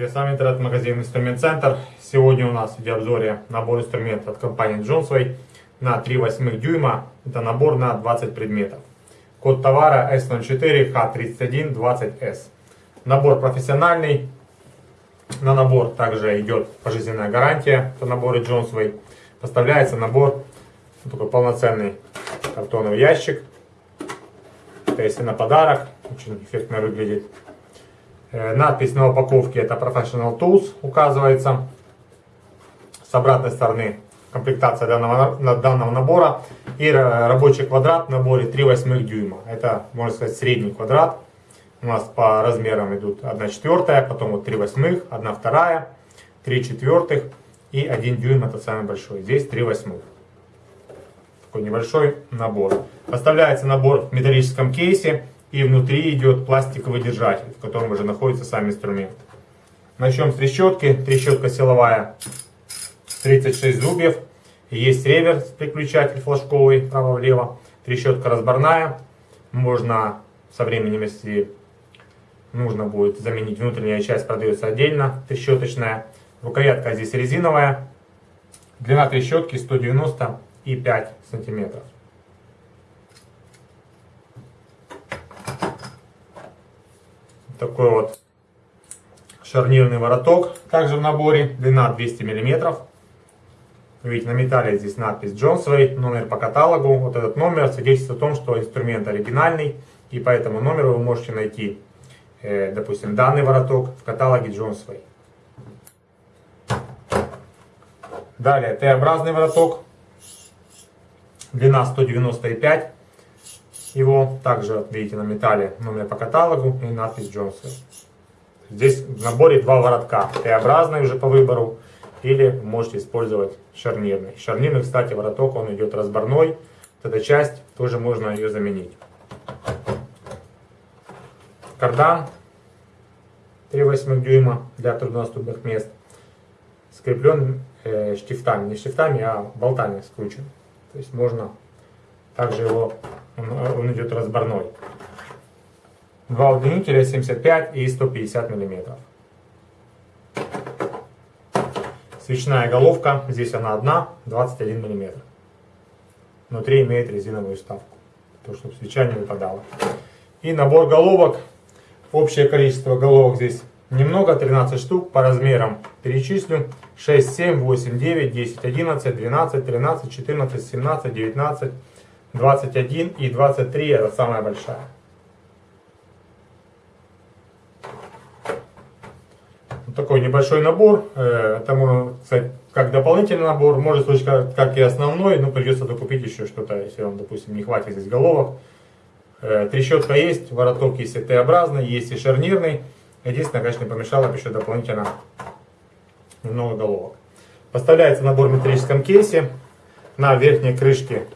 Здравствуйте, с вами интернет-магазин Инструмент Центр. Сегодня у нас в видеообзоре набор инструментов от компании Johnsway на 3 восьмых дюйма. Это набор на 20 предметов. Код товара S04H3120S. Набор профессиональный. На набор также идет пожизненная гарантия по набору Johnsway. Поставляется набор, такой полноценный картоновый ящик. Это если на подарок, очень эффектно выглядит. Э, надпись на упаковке это Professional Tools указывается. С обратной стороны комплектация данного, данного набора. И рабочий квадрат в наборе 3 восьмых дюйма. Это, можно сказать, средний квадрат. У нас по размерам идут 1 четвертая, потом вот 3 восьмых, 1 вторая, 3 четвертых и 1 дюйм это самый большой. Здесь 3 восьмых. Такой небольшой набор. Поставляется набор в металлическом кейсе. И внутри идет пластиковый держатель, в котором уже находится сам инструмент. Начнем с трещотки. Трещотка силовая 36 зубьев. Есть реверс, переключатель флажковый, право-влево. Трещотка разборная. Можно со временем, если нужно будет заменить внутренняя часть, продается отдельно, трещоточная. Рукоятка здесь резиновая. Длина трещотки 195 сантиметров. Такой вот шарнирный вороток, также в наборе, длина 200 мм. Видите, на металле здесь надпись Johnsway, номер по каталогу. Вот этот номер свидетельствует о том, что инструмент оригинальный, и по этому номеру вы можете найти, э, допустим, данный вороток в каталоге Johnsway. Далее, Т-образный вороток, длина 195 его также, видите, на металле номер по каталогу и надпись Джонсон. Здесь в наборе два воротка. Т-образный уже по выбору. Или можете использовать шарнирный. Шарнирный, кстати, вороток, он идет разборной. Вот эта часть, тоже можно ее заменить. Кардан 3,8 дюйма для труднодоступных мест. Скреплен э, штифтами. Не штифтами, а болтами скручен. То есть можно также его он, он идет разборной. Два удлинителя 75 и 150 миллиметров. Свечная головка, здесь она одна, 21 мм. Внутри имеет резиновую вставку, то чтобы свеча не выпадала. И набор головок. Общее количество головок здесь немного, 13 штук. По размерам перечислю. 6, 7, 8, 9, 10, 11, 12, 13, 14, 17, 19, 21 и 23 это самая большая. Вот такой небольшой набор. Э, это можно как дополнительный набор. Может случиться как, как и основной, но придется докупить еще что-то, если вам, допустим, не хватит здесь головок. Э, трещотка есть, вороток есть и Т-образный, есть и шарнирный. Единственное, конечно, не помешало бы еще дополнительно немного головок. Поставляется набор в металлическом кейсе. На верхней крышке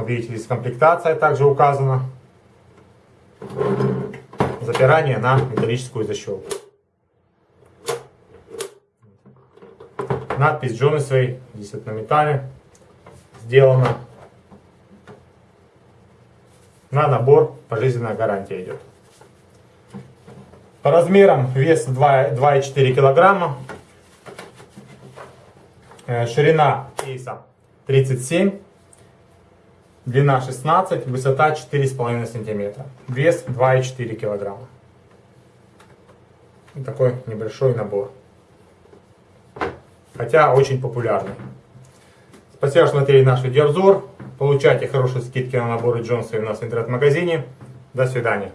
вот видите, здесь комплектация также указана. Запирание на металлическую защелку. Надпись Джонисвей, здесь это на металле сделано. На набор пожизненная гарантия идет. По размерам вес 2,4 килограмма. Э, ширина кейса 37 Длина 16, высота 4,5 см. Вес 2,4 кг. Такой небольшой набор. Хотя очень популярный. Спасибо, что смотрели наш видеообзор. Получайте хорошие скидки на наборы Джонса у нас в интернет-магазине. До свидания.